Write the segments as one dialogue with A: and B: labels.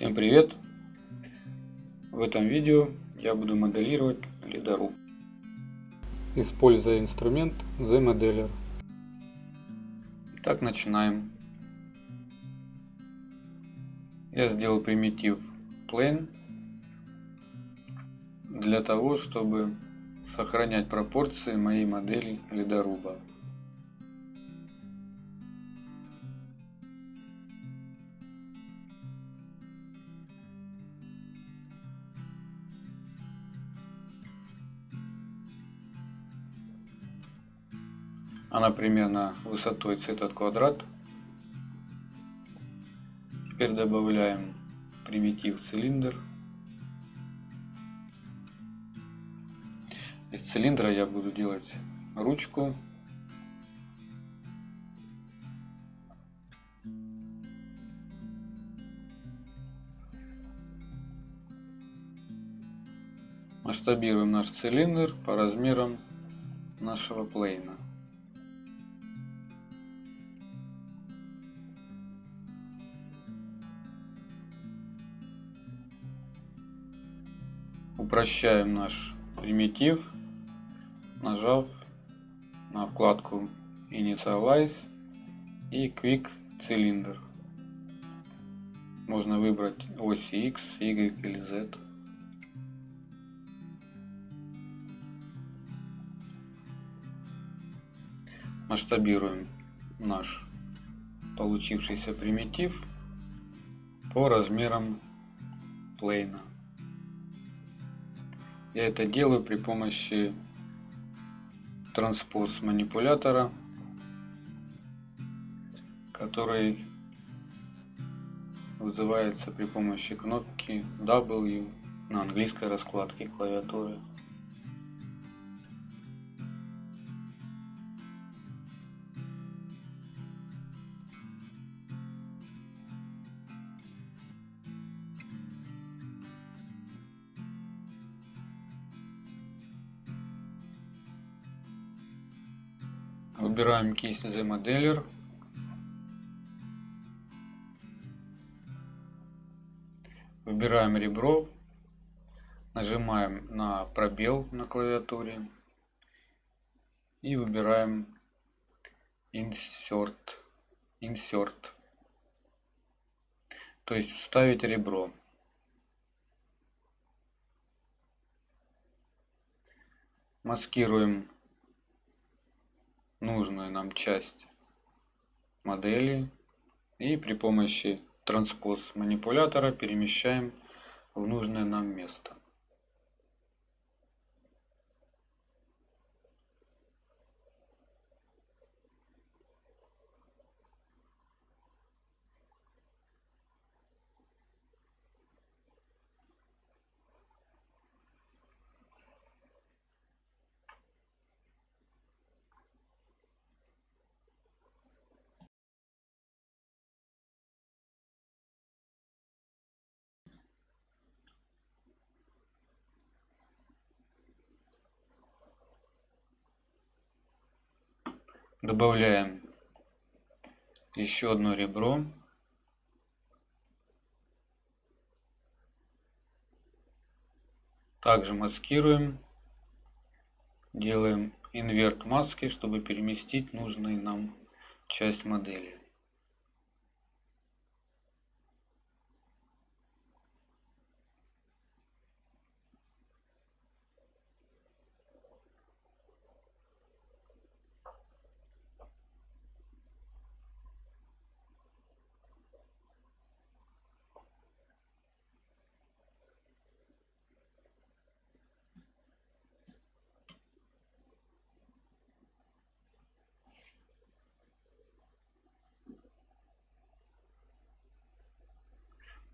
A: Всем привет! В этом видео я буду моделировать ледоруб. Используя инструмент The Modeler. Итак, начинаем. Я сделал примитив Plane для того, чтобы сохранять пропорции моей модели ледоруба. Она примерно высотой с этот квадрат. Теперь добавляем примитив цилиндр. Из цилиндра я буду делать ручку. Масштабируем наш цилиндр по размерам нашего плейна. Упрощаем наш примитив, нажав на вкладку Initialize и Quick Cylinder. Можно выбрать оси X, Y или Z. Масштабируем наш получившийся примитив по размерам плейна. Я это делаю при помощи транспоз манипулятора, который вызывается при помощи кнопки W на английской раскладке клавиатуры. Выбираем кисть Modeler. Выбираем ребро. Нажимаем на пробел на клавиатуре. И выбираем Insert. Insert. То есть вставить ребро. Маскируем нужную нам часть модели и при помощи транспоз манипулятора перемещаем в нужное нам место. Добавляем еще одно ребро. Также маскируем. Делаем инверт маски, чтобы переместить нужную нам часть модели.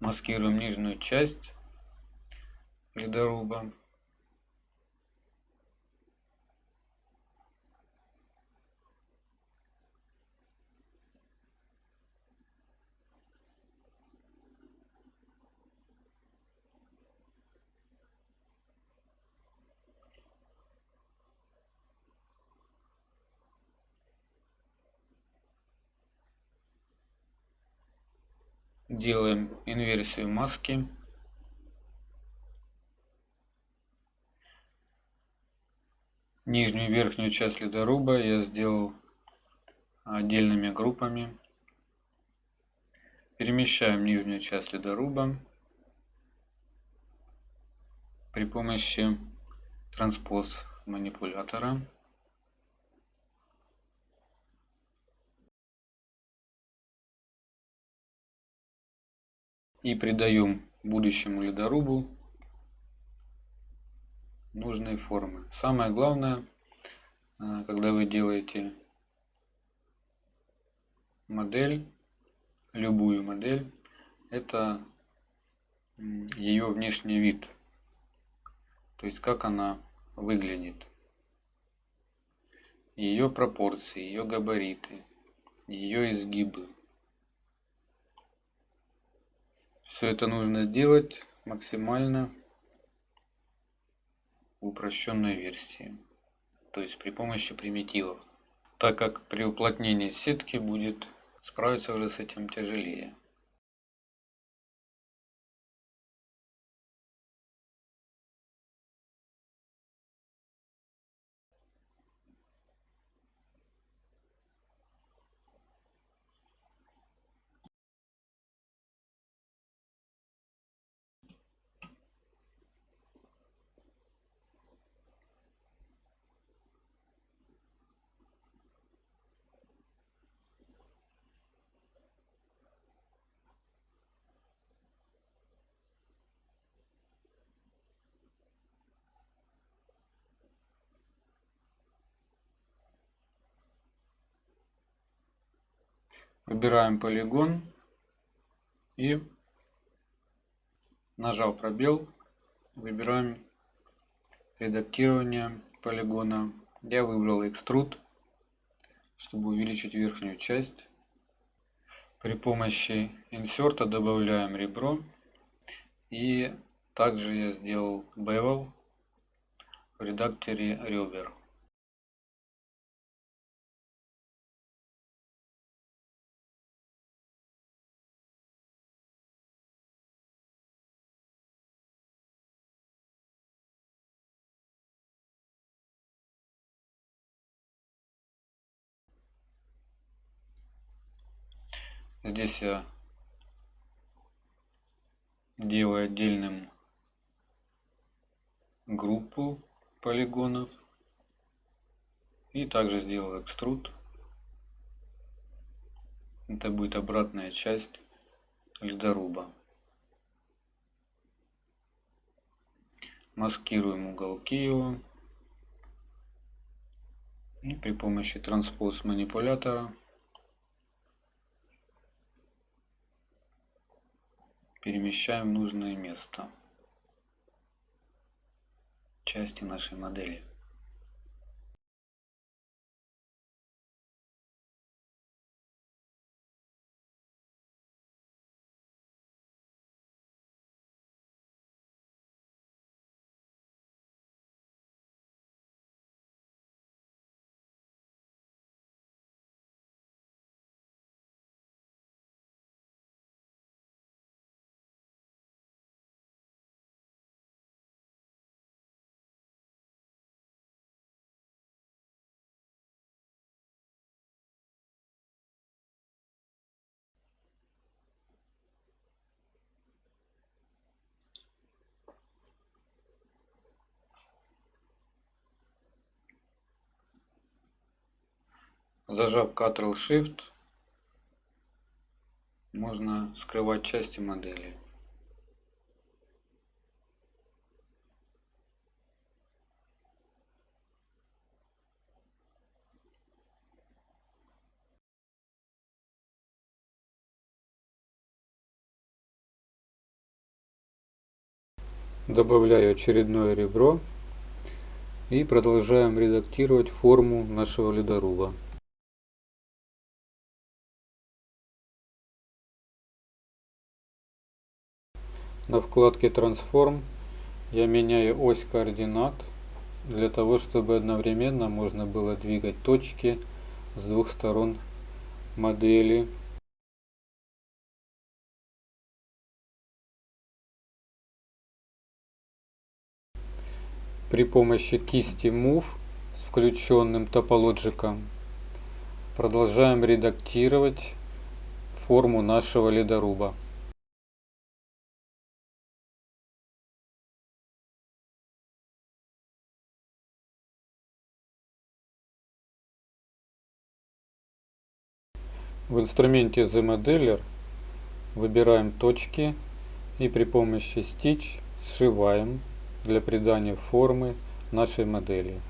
A: Маскируем нижнюю часть ледоруба. Делаем инверсию маски. Нижнюю и верхнюю часть ледоруба я сделал отдельными группами. Перемещаем нижнюю часть ледоруба при помощи транспоз манипулятора. И придаем будущему ледорубу нужные формы. Самое главное, э, когда вы делаете модель, любую модель, это ее внешний вид. То есть как она выглядит. Ее пропорции, ее габариты, ее изгибы. Все это нужно делать максимально в упрощенной версии, то есть при помощи примитивов, так как при уплотнении сетки будет справиться уже с этим тяжелее. Выбираем полигон и нажав пробел, выбираем редактирование полигона. Я выбрал экструд, чтобы увеличить верхнюю часть. При помощи инсерта добавляем ребро. И также я сделал bevel в редакторе ребер. Здесь я делаю отдельным группу полигонов. И также сделал экструд. Это будет обратная часть ледоруба. Маскируем уголки его. И при помощи транспоз манипулятора перемещаем в нужное место части нашей модели. Зажав Ctrl-Shift, можно скрывать части модели. Добавляю очередное ребро и продолжаем редактировать форму нашего ледоруба. На вкладке «Трансформ» я меняю ось координат, для того, чтобы одновременно можно было двигать точки с двух сторон модели. При помощи кисти Move с включенным топологиком продолжаем редактировать форму нашего ледоруба. В инструменте The Modeler выбираем точки и при помощи Stitch сшиваем для придания формы нашей модели.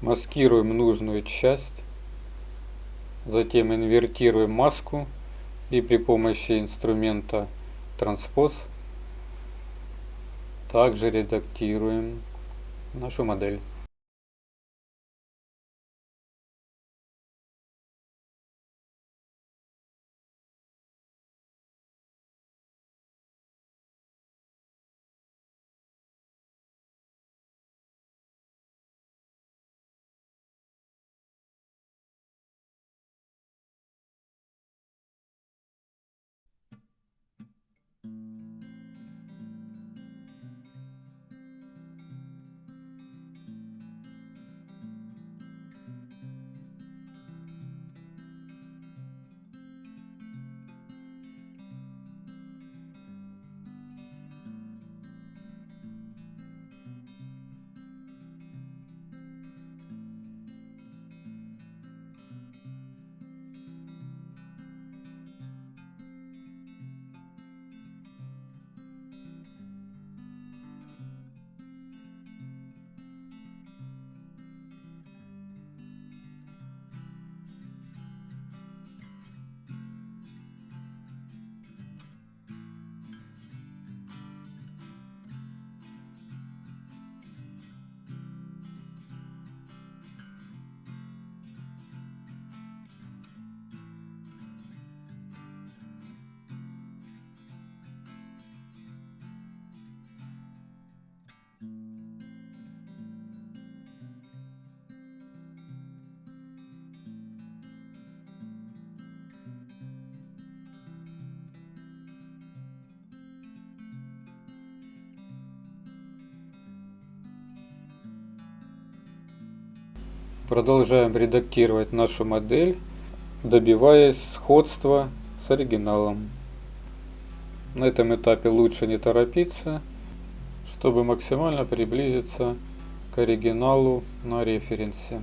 A: Маскируем нужную часть, затем инвертируем маску и при помощи инструмента транспоз также редактируем нашу модель. Продолжаем редактировать нашу модель, добиваясь сходства с оригиналом. На этом этапе лучше не торопиться, чтобы максимально приблизиться к оригиналу на референсе.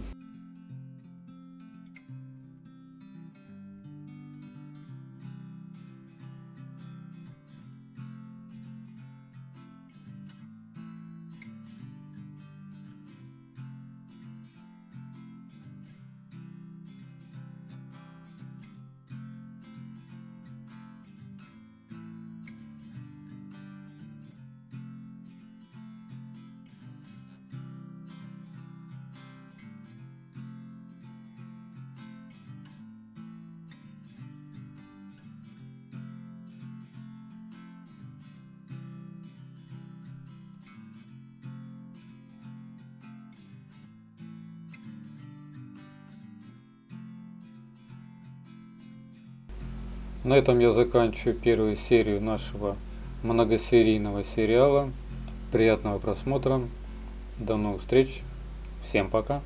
A: На этом я заканчиваю первую серию нашего многосерийного сериала. Приятного просмотра. До новых встреч. Всем пока.